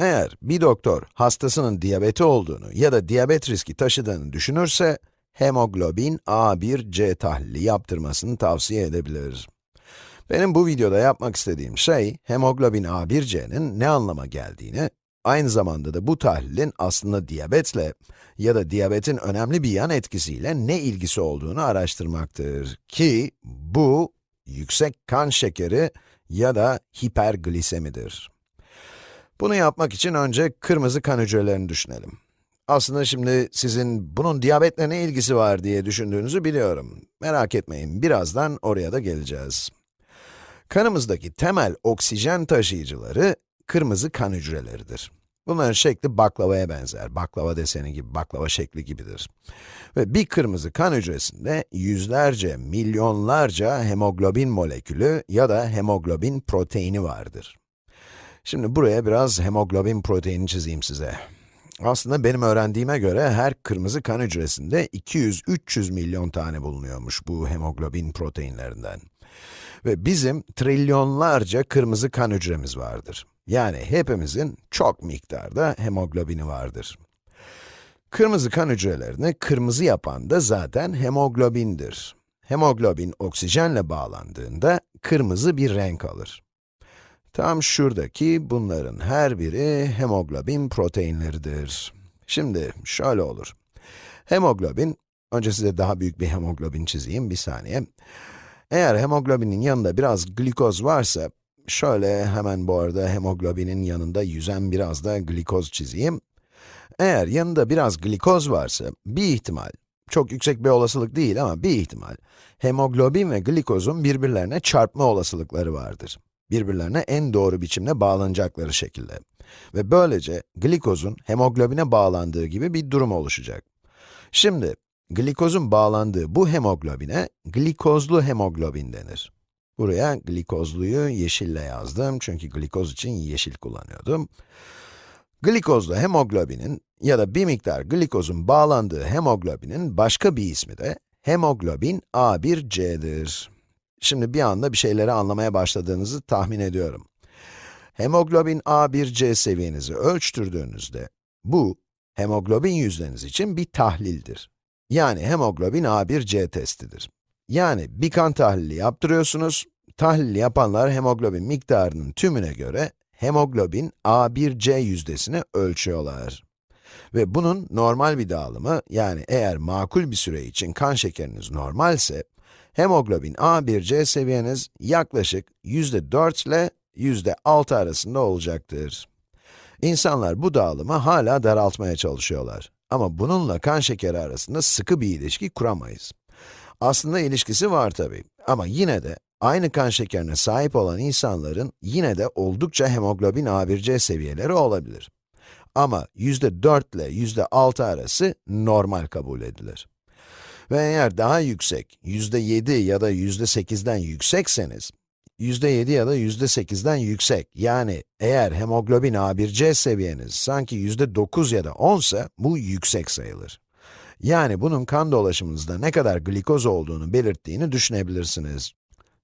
Eğer bir doktor hastasının diyabeti olduğunu ya da diyabet riski taşıdığını düşünürse, hemoglobin A1C tahlili yaptırmasını tavsiye edebilir. Benim bu videoda yapmak istediğim şey, hemoglobin A1C'nin ne anlama geldiğini, aynı zamanda da bu tahlilin aslında diyabetle ya da diyabetin önemli bir yan etkisiyle ne ilgisi olduğunu araştırmaktır. Ki bu, yüksek kan şekeri ya da hiperglisemidir. Bunu yapmak için önce kırmızı kan hücrelerini düşünelim. Aslında şimdi sizin bunun diyabetle ne ilgisi var diye düşündüğünüzü biliyorum. Merak etmeyin, birazdan oraya da geleceğiz. Kanımızdaki temel oksijen taşıyıcıları kırmızı kan hücreleridir. Bunların şekli baklavaya benzer, baklava deseni gibi, baklava şekli gibidir. Ve bir kırmızı kan hücresinde yüzlerce, milyonlarca hemoglobin molekülü ya da hemoglobin proteini vardır. Şimdi buraya biraz hemoglobin proteini çizeyim size. Aslında benim öğrendiğime göre her kırmızı kan hücresinde 200-300 milyon tane bulunuyormuş bu hemoglobin proteinlerinden. Ve bizim trilyonlarca kırmızı kan hücremiz vardır. Yani hepimizin çok miktarda hemoglobini vardır. Kırmızı kan hücrelerini kırmızı yapan da zaten hemoglobindir. Hemoglobin oksijenle bağlandığında kırmızı bir renk alır. Tam şuradaki bunların her biri hemoglobin proteinleridir. Şimdi şöyle olur. Hemoglobin, önce size daha büyük bir hemoglobin çizeyim, bir saniye. Eğer hemoglobinin yanında biraz glikoz varsa, şöyle hemen bu arada hemoglobinin yanında yüzen biraz da glikoz çizeyim. Eğer yanında biraz glikoz varsa, bir ihtimal, çok yüksek bir olasılık değil ama bir ihtimal, hemoglobin ve glikozun birbirlerine çarpma olasılıkları vardır birbirlerine en doğru biçimde bağlanacakları şekilde. Ve böylece glikozun hemoglobine bağlandığı gibi bir durum oluşacak. Şimdi, glikozun bağlandığı bu hemoglobine glikozlu hemoglobin denir. Buraya glikozluyu yeşille yazdım çünkü glikoz için yeşil kullanıyordum. Glikozlu hemoglobinin ya da bir miktar glikozun bağlandığı hemoglobinin başka bir ismi de hemoglobin A1C'dir. Şimdi bir anda bir şeyleri anlamaya başladığınızı tahmin ediyorum. Hemoglobin A1C seviyenizi ölçtürdüğünüzde, bu, hemoglobin yüzdeniz için bir tahlildir. Yani hemoglobin A1C testidir. Yani bir kan tahlili yaptırıyorsunuz, tahlili yapanlar hemoglobin miktarının tümüne göre hemoglobin A1C yüzdesini ölçüyorlar. Ve bunun normal bir dağılımı, yani eğer makul bir süre için kan şekeriniz normalse, hemoglobin A1C seviyeniz yaklaşık %4 ile %6 arasında olacaktır. İnsanlar bu dağılımı hala daraltmaya çalışıyorlar. Ama bununla kan şekeri arasında sıkı bir ilişki kuramayız. Aslında ilişkisi var tabi. Ama yine de aynı kan şekerine sahip olan insanların yine de oldukça hemoglobin A1C seviyeleri olabilir. Ama %4 ile %6 arası normal kabul edilir. Ve eğer daha yüksek, yüzde 7 ya da yüzde 8'den yüksekseniz, yüzde 7 ya da yüzde 8'den yüksek, yani eğer hemoglobin A1C seviyeniz sanki yüzde 9 ya da 10 ise, bu yüksek sayılır. Yani bunun kan dolaşımınızda ne kadar glikoz olduğunu belirttiğini düşünebilirsiniz.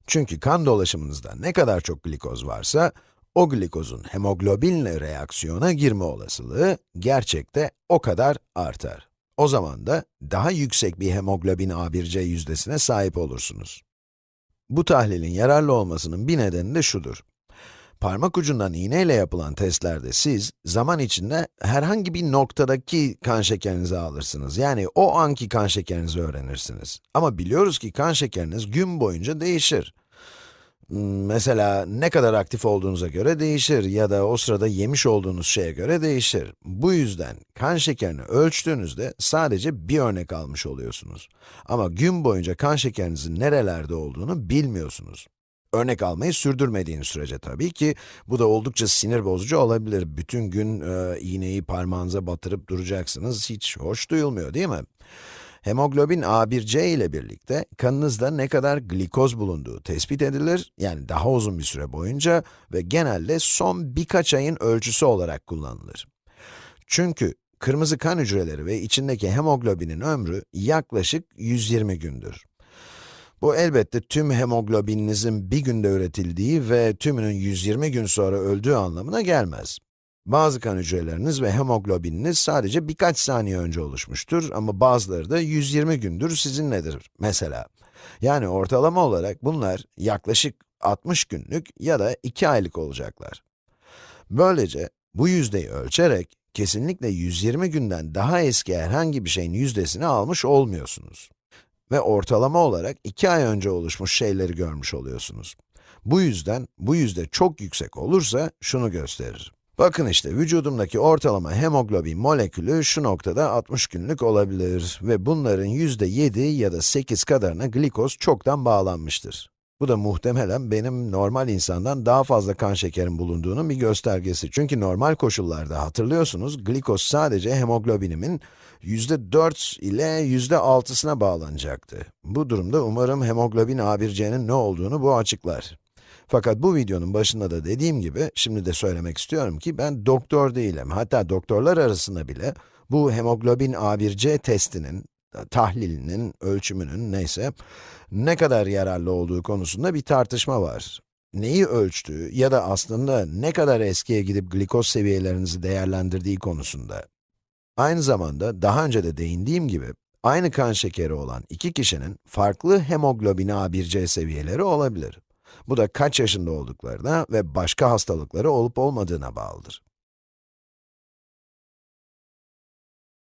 Çünkü kan dolaşımınızda ne kadar çok glikoz varsa, o glikozun hemoglobinle reaksiyona girme olasılığı gerçekte o kadar artar. O zaman da daha yüksek bir hemoglobin A1C yüzdesine sahip olursunuz. Bu tahlilin yararlı olmasının bir nedeni de şudur. Parmak ucundan iğneyle yapılan testlerde siz, zaman içinde herhangi bir noktadaki kan şekerinizi alırsınız. Yani o anki kan şekerinizi öğrenirsiniz. Ama biliyoruz ki kan şekeriniz gün boyunca değişir. Mesela ne kadar aktif olduğunuza göre değişir ya da o sırada yemiş olduğunuz şeye göre değişir. Bu yüzden kan şekerini ölçtüğünüzde sadece bir örnek almış oluyorsunuz. Ama gün boyunca kan şekerinizin nerelerde olduğunu bilmiyorsunuz. Örnek almayı sürdürmediğiniz sürece tabii ki, bu da oldukça sinir bozucu olabilir. Bütün gün e, iğneyi parmağınıza batırıp duracaksınız, hiç hoş duyulmuyor değil mi? Hemoglobin A1C ile birlikte kanınızda ne kadar glikoz bulunduğu tespit edilir, yani daha uzun bir süre boyunca ve genelde son birkaç ayın ölçüsü olarak kullanılır. Çünkü kırmızı kan hücreleri ve içindeki hemoglobinin ömrü yaklaşık 120 gündür. Bu elbette tüm hemoglobininizin bir günde üretildiği ve tümünün 120 gün sonra öldüğü anlamına gelmez. Bazı kan hücreleriniz ve hemoglobininiz sadece birkaç saniye önce oluşmuştur ama bazıları da 120 gündür sizinledir mesela. Yani ortalama olarak bunlar yaklaşık 60 günlük ya da 2 aylık olacaklar. Böylece bu yüzdeyi ölçerek kesinlikle 120 günden daha eski herhangi bir şeyin yüzdesini almış olmuyorsunuz. Ve ortalama olarak 2 ay önce oluşmuş şeyleri görmüş oluyorsunuz. Bu yüzden, bu yüzde çok yüksek olursa şunu gösterir. Bakın işte vücudumdaki ortalama hemoglobin molekülü şu noktada 60 günlük olabilir ve bunların yüzde 7 ya da 8 kadarına glikoz çoktan bağlanmıştır. Bu da muhtemelen benim normal insandan daha fazla kan şekerim bulunduğunun bir göstergesi. Çünkü normal koşullarda hatırlıyorsunuz, glikoz sadece hemoglobinimin yüzde 4 ile yüzde 6'sına bağlanacaktı. Bu durumda umarım hemoglobin A1C'nin ne olduğunu bu açıklar. Fakat bu videonun başında da dediğim gibi, şimdi de söylemek istiyorum ki ben doktor değilim. Hatta doktorlar arasında bile bu hemoglobin A1C testinin, tahlilinin, ölçümünün neyse, ne kadar yararlı olduğu konusunda bir tartışma var. Neyi ölçtüğü ya da aslında ne kadar eskiye gidip glikoz seviyelerinizi değerlendirdiği konusunda. Aynı zamanda daha önce de değindiğim gibi, aynı kan şekeri olan iki kişinin farklı hemoglobin A1C seviyeleri olabilir. Bu da kaç yaşında olduklarına ve başka hastalıkları olup olmadığına bağlıdır.